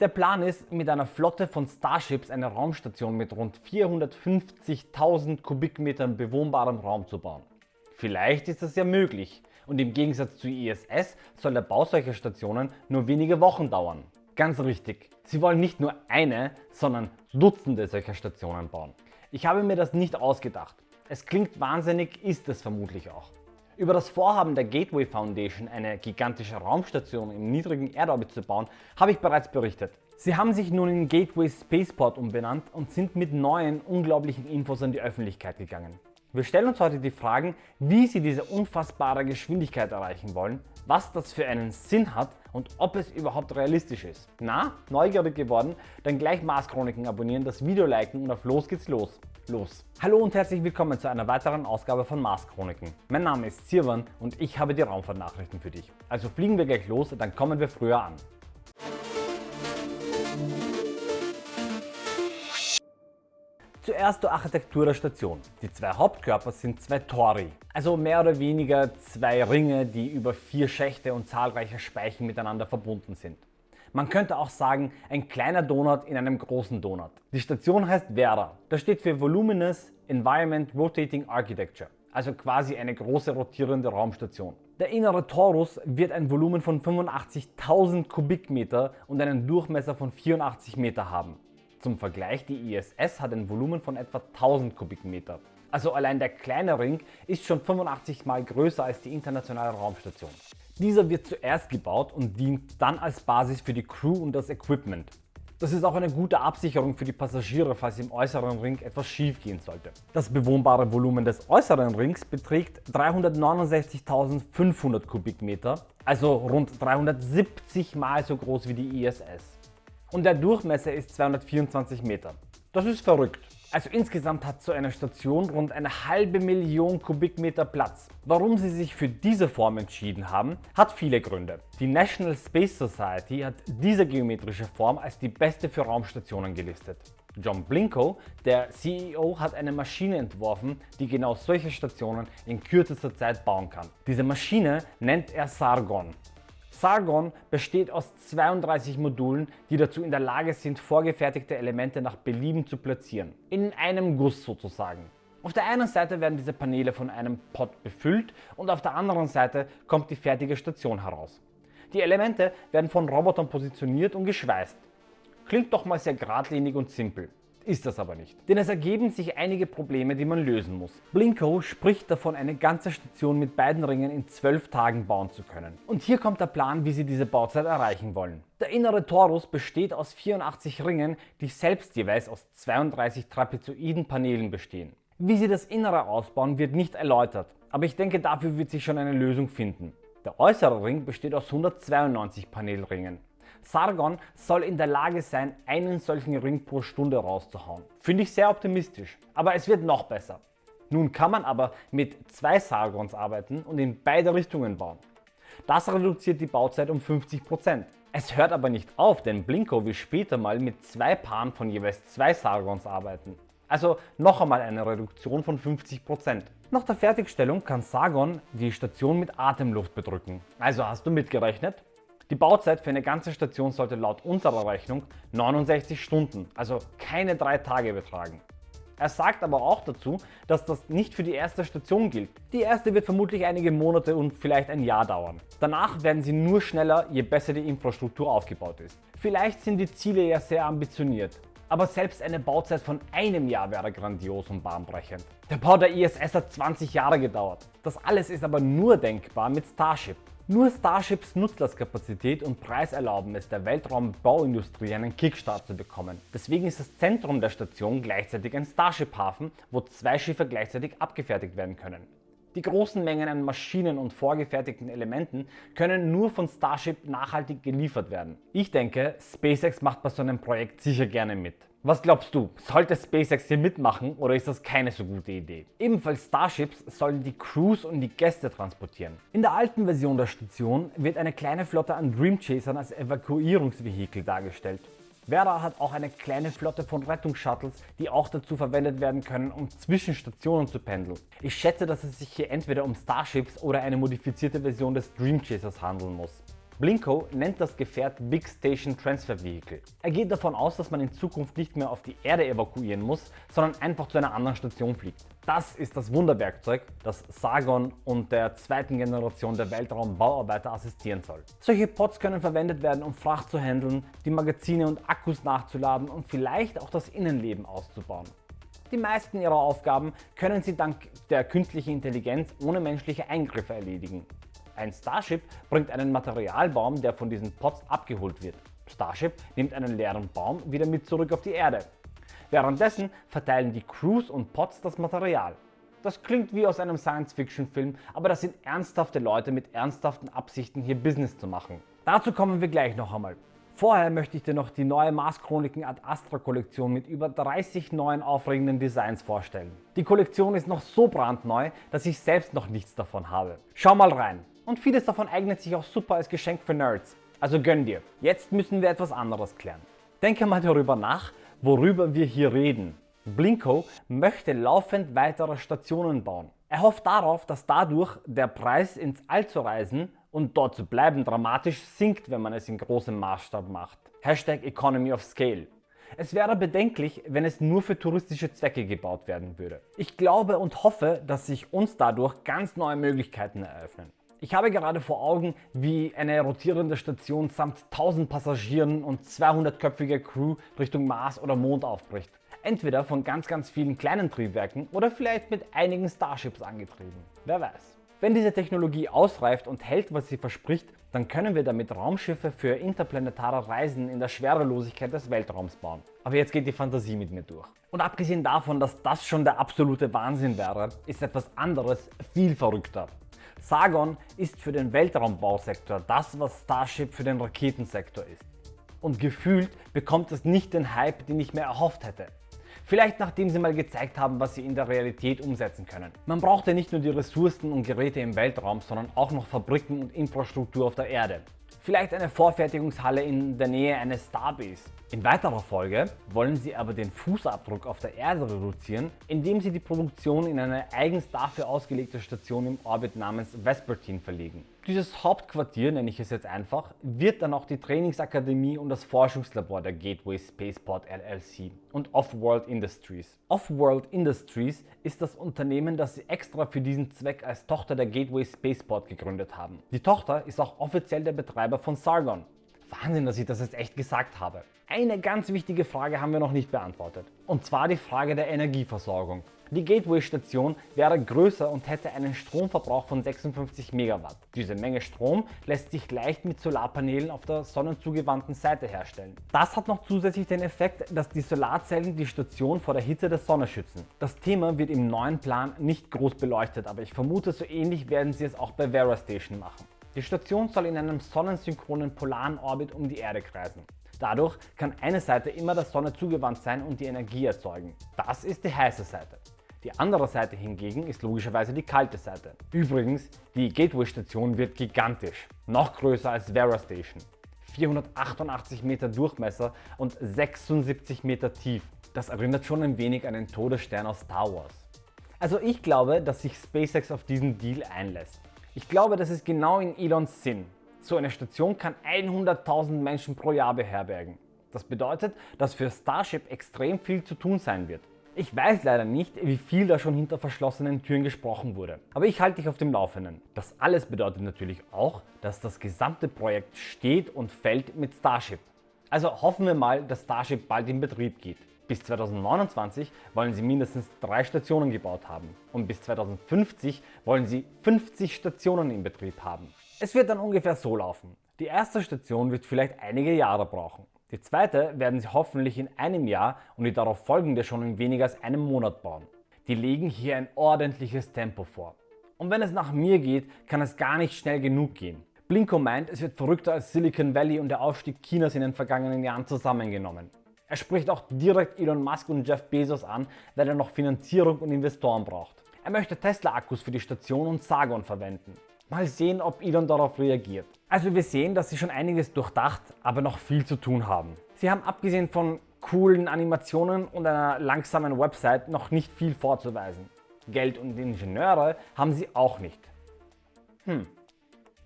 Der Plan ist, mit einer Flotte von Starships eine Raumstation mit rund 450.000 Kubikmetern bewohnbarem Raum zu bauen. Vielleicht ist das ja möglich und im Gegensatz zu ISS soll der Bau solcher Stationen nur wenige Wochen dauern. Ganz richtig, sie wollen nicht nur eine, sondern Dutzende solcher Stationen bauen. Ich habe mir das nicht ausgedacht. Es klingt wahnsinnig, ist es vermutlich auch. Über das Vorhaben der Gateway Foundation, eine gigantische Raumstation im niedrigen Erdorbit zu bauen, habe ich bereits berichtet. Sie haben sich nun in Gateway Spaceport umbenannt und sind mit neuen, unglaublichen Infos an die Öffentlichkeit gegangen. Wir stellen uns heute die Fragen, wie Sie diese unfassbare Geschwindigkeit erreichen wollen, was das für einen Sinn hat und ob es überhaupt realistisch ist. Na, neugierig geworden? Dann gleich Mars Chroniken abonnieren, das Video liken und auf los geht's los los. Hallo und herzlich willkommen zu einer weiteren Ausgabe von Mars Chroniken. Mein Name ist Sirwan und ich habe die Raumfahrtnachrichten für dich. Also fliegen wir gleich los, dann kommen wir früher an. Zuerst zur Architektur der Station. Die zwei Hauptkörper sind zwei Tori, also mehr oder weniger zwei Ringe, die über vier Schächte und zahlreiche Speichen miteinander verbunden sind. Man könnte auch sagen, ein kleiner Donut in einem großen Donut. Die Station heißt VERA. Das steht für Voluminous Environment Rotating Architecture, also quasi eine große rotierende Raumstation. Der innere Torus wird ein Volumen von 85.000 Kubikmeter und einen Durchmesser von 84 Meter haben. Zum Vergleich, die ISS hat ein Volumen von etwa 1000 Kubikmeter. Also allein der kleine Ring ist schon 85 mal größer als die internationale Raumstation. Dieser wird zuerst gebaut und dient dann als Basis für die Crew und das Equipment. Das ist auch eine gute Absicherung für die Passagiere, falls im äußeren Ring etwas schief gehen sollte. Das bewohnbare Volumen des äußeren Rings beträgt 369.500 Kubikmeter, also rund 370 mal so groß wie die ISS. Und der Durchmesser ist 224 Meter. Das ist verrückt. Also insgesamt hat so eine Station rund eine halbe Million Kubikmeter Platz. Warum sie sich für diese Form entschieden haben, hat viele Gründe. Die National Space Society hat diese geometrische Form als die beste für Raumstationen gelistet. John Blinko, der CEO, hat eine Maschine entworfen, die genau solche Stationen in kürzester Zeit bauen kann. Diese Maschine nennt er Sargon Sargon besteht aus 32 Modulen, die dazu in der Lage sind, vorgefertigte Elemente nach Belieben zu platzieren. In einem Guss sozusagen. Auf der einen Seite werden diese Paneele von einem Pod befüllt und auf der anderen Seite kommt die fertige Station heraus. Die Elemente werden von Robotern positioniert und geschweißt. Klingt doch mal sehr geradlinig und simpel ist das aber nicht. Denn es ergeben sich einige Probleme, die man lösen muss. Blinko spricht davon, eine ganze Station mit beiden Ringen in 12 Tagen bauen zu können. Und hier kommt der Plan, wie sie diese Bauzeit erreichen wollen. Der innere Torus besteht aus 84 Ringen, die selbst jeweils aus 32 trapezoiden Paneelen bestehen. Wie sie das Innere ausbauen, wird nicht erläutert, aber ich denke, dafür wird sich schon eine Lösung finden. Der äußere Ring besteht aus 192 Panelringen. Sargon soll in der Lage sein, einen solchen Ring pro Stunde rauszuhauen. Finde ich sehr optimistisch, aber es wird noch besser. Nun kann man aber mit zwei Sargons arbeiten und in beide Richtungen bauen. Das reduziert die Bauzeit um 50%. Es hört aber nicht auf, denn Blinko will später mal mit zwei Paaren von jeweils zwei Sargons arbeiten. Also noch einmal eine Reduktion von 50%. Nach der Fertigstellung kann Sargon die Station mit Atemluft bedrücken. Also hast du mitgerechnet? Die Bauzeit für eine ganze Station sollte laut unserer Rechnung 69 Stunden, also keine drei Tage betragen. Er sagt aber auch dazu, dass das nicht für die erste Station gilt. Die erste wird vermutlich einige Monate und vielleicht ein Jahr dauern. Danach werden sie nur schneller, je besser die Infrastruktur aufgebaut ist. Vielleicht sind die Ziele ja sehr ambitioniert, aber selbst eine Bauzeit von einem Jahr wäre grandios und bahnbrechend. Der Bau der ISS hat 20 Jahre gedauert. Das alles ist aber nur denkbar mit Starship. Nur Starships Nutzlastkapazität und Preis erlauben es der Weltraumbauindustrie einen Kickstart zu bekommen. Deswegen ist das Zentrum der Station gleichzeitig ein Starship-Hafen, wo zwei Schiffe gleichzeitig abgefertigt werden können. Die großen Mengen an Maschinen und vorgefertigten Elementen können nur von Starship nachhaltig geliefert werden. Ich denke, SpaceX macht bei so einem Projekt sicher gerne mit. Was glaubst du, sollte SpaceX hier mitmachen oder ist das keine so gute Idee? Ebenfalls Starships sollen die Crews und die Gäste transportieren. In der alten Version der Station wird eine kleine Flotte an Dream Chasern als Evakuierungsvehikel dargestellt. Vera hat auch eine kleine Flotte von Rettungsshuttles, die auch dazu verwendet werden können, um zwischen Stationen zu pendeln. Ich schätze, dass es sich hier entweder um Starships oder eine modifizierte Version des Dream Chasers handeln muss. Blinko nennt das Gefährt Big Station Transfer Vehicle. Er geht davon aus, dass man in Zukunft nicht mehr auf die Erde evakuieren muss, sondern einfach zu einer anderen Station fliegt. Das ist das Wunderwerkzeug, das Sargon und der zweiten Generation der Weltraumbauarbeiter assistieren soll. Solche Pods können verwendet werden, um Fracht zu handeln, die Magazine und Akkus nachzuladen und vielleicht auch das Innenleben auszubauen. Die meisten ihrer Aufgaben können sie dank der künstlichen Intelligenz ohne menschliche Eingriffe erledigen. Ein Starship bringt einen Materialbaum, der von diesen Pods abgeholt wird. Starship nimmt einen leeren Baum wieder mit zurück auf die Erde. Währenddessen verteilen die Crews und Pods das Material. Das klingt wie aus einem Science-Fiction-Film, aber das sind ernsthafte Leute mit ernsthaften Absichten hier Business zu machen. Dazu kommen wir gleich noch einmal. Vorher möchte ich dir noch die neue Mars Chroniken Ad Astra Kollektion mit über 30 neuen aufregenden Designs vorstellen. Die Kollektion ist noch so brandneu, dass ich selbst noch nichts davon habe. Schau mal rein! Und vieles davon eignet sich auch super als Geschenk für Nerds. Also gönn dir. Jetzt müssen wir etwas anderes klären. Denke mal darüber nach, worüber wir hier reden. Blinko möchte laufend weitere Stationen bauen. Er hofft darauf, dass dadurch der Preis ins All zu reisen und dort zu bleiben dramatisch sinkt, wenn man es in großem Maßstab macht. Hashtag Economy of Scale. Es wäre bedenklich, wenn es nur für touristische Zwecke gebaut werden würde. Ich glaube und hoffe, dass sich uns dadurch ganz neue Möglichkeiten eröffnen. Ich habe gerade vor Augen, wie eine rotierende Station samt 1000 Passagieren und 200-köpfiger Crew Richtung Mars oder Mond aufbricht. Entweder von ganz ganz vielen kleinen Triebwerken oder vielleicht mit einigen Starships angetrieben. Wer weiß. Wenn diese Technologie ausreift und hält, was sie verspricht, dann können wir damit Raumschiffe für interplanetare Reisen in der Schwerelosigkeit des Weltraums bauen. Aber jetzt geht die Fantasie mit mir durch. Und abgesehen davon, dass das schon der absolute Wahnsinn wäre, ist etwas anderes viel verrückter. Sargon ist für den Weltraumbausektor das, was Starship für den Raketensektor ist. Und gefühlt bekommt es nicht den Hype, den ich mir erhofft hätte. Vielleicht nachdem sie mal gezeigt haben, was sie in der Realität umsetzen können. Man braucht ja nicht nur die Ressourcen und Geräte im Weltraum, sondern auch noch Fabriken und Infrastruktur auf der Erde. Vielleicht eine Vorfertigungshalle in der Nähe eines Starbase. In weiterer Folge wollen sie aber den Fußabdruck auf der Erde reduzieren, indem sie die Produktion in eine eigens dafür ausgelegte Station im Orbit namens Vespertine verlegen. Dieses Hauptquartier, nenne ich es jetzt einfach, wird dann auch die Trainingsakademie und das Forschungslabor der Gateway Spaceport LLC und Offworld Industries. Offworld Industries ist das Unternehmen, das sie extra für diesen Zweck als Tochter der Gateway Spaceport gegründet haben. Die Tochter ist auch offiziell der Betreiber von Sargon. Wahnsinn, dass ich das jetzt echt gesagt habe. Eine ganz wichtige Frage haben wir noch nicht beantwortet. Und zwar die Frage der Energieversorgung. Die Gateway-Station wäre größer und hätte einen Stromverbrauch von 56 Megawatt. Diese Menge Strom lässt sich leicht mit Solarpanelen auf der sonnenzugewandten Seite herstellen. Das hat noch zusätzlich den Effekt, dass die Solarzellen die Station vor der Hitze der Sonne schützen. Das Thema wird im neuen Plan nicht groß beleuchtet, aber ich vermute, so ähnlich werden sie es auch bei Vera Station machen. Die Station soll in einem sonnensynchronen polaren Orbit um die Erde kreisen. Dadurch kann eine Seite immer der Sonne zugewandt sein und die Energie erzeugen. Das ist die heiße Seite. Die andere Seite hingegen ist logischerweise die kalte Seite. Übrigens, die Gateway-Station wird gigantisch, noch größer als Vera Station. 488 Meter Durchmesser und 76 Meter tief. Das erinnert schon ein wenig an den Todesstern aus Star Wars. Also ich glaube, dass sich SpaceX auf diesen Deal einlässt. Ich glaube, das ist genau in Elons Sinn. So eine Station kann 100.000 Menschen pro Jahr beherbergen. Das bedeutet, dass für Starship extrem viel zu tun sein wird. Ich weiß leider nicht, wie viel da schon hinter verschlossenen Türen gesprochen wurde, aber ich halte dich auf dem Laufenden. Das alles bedeutet natürlich auch, dass das gesamte Projekt steht und fällt mit Starship. Also hoffen wir mal, dass Starship bald in Betrieb geht. Bis 2029 wollen sie mindestens drei Stationen gebaut haben und bis 2050 wollen sie 50 Stationen in Betrieb haben. Es wird dann ungefähr so laufen. Die erste Station wird vielleicht einige Jahre brauchen. Die zweite werden sie hoffentlich in einem Jahr und die darauf folgende schon in weniger als einem Monat bauen. Die legen hier ein ordentliches Tempo vor. Und wenn es nach mir geht, kann es gar nicht schnell genug gehen. Blinko meint, es wird verrückter als Silicon Valley und der Aufstieg Chinas in den vergangenen Jahren zusammengenommen. Er spricht auch direkt Elon Musk und Jeff Bezos an, weil er noch Finanzierung und Investoren braucht. Er möchte Tesla-Akkus für die Station und Sargon verwenden. Mal sehen, ob Elon darauf reagiert. Also wir sehen, dass sie schon einiges durchdacht, aber noch viel zu tun haben. Sie haben abgesehen von coolen Animationen und einer langsamen Website noch nicht viel vorzuweisen. Geld und Ingenieure haben sie auch nicht. Hm,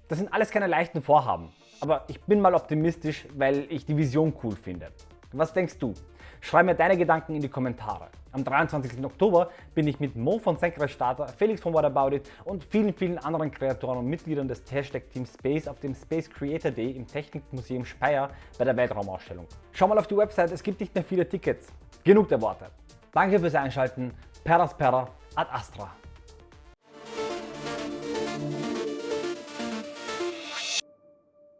das sind alles keine leichten Vorhaben. Aber ich bin mal optimistisch, weil ich die Vision cool finde. Was denkst du? Schreib mir deine Gedanken in die Kommentare. Am 23. Oktober bin ich mit Mo von Senkrechtstarter, Felix von What About It und vielen, vielen anderen Kreatoren und Mitgliedern des Hashtag Team Space auf dem Space Creator Day im Technikmuseum Speyer bei der Weltraumausstellung. Schau mal auf die Website, es gibt nicht mehr viele Tickets. Genug der Worte. Danke fürs Einschalten. Per Aspera ad Astra.